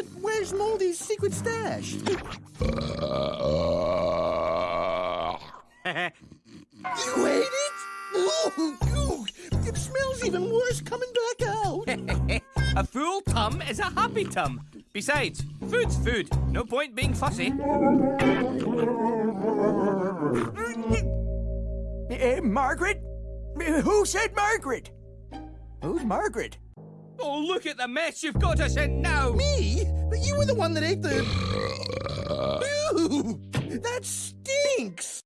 But where's Moldy's secret stash? You ate it? Oh, ooh, it smells even worse coming back out. a full tum is a happy tum. Besides, food's food. No point being fussy. Uh, Margaret? Who said Margaret? Who's Margaret? Oh, look at the mess you've got us in now. Me? But you were the one that ate the. Ew, that stinks.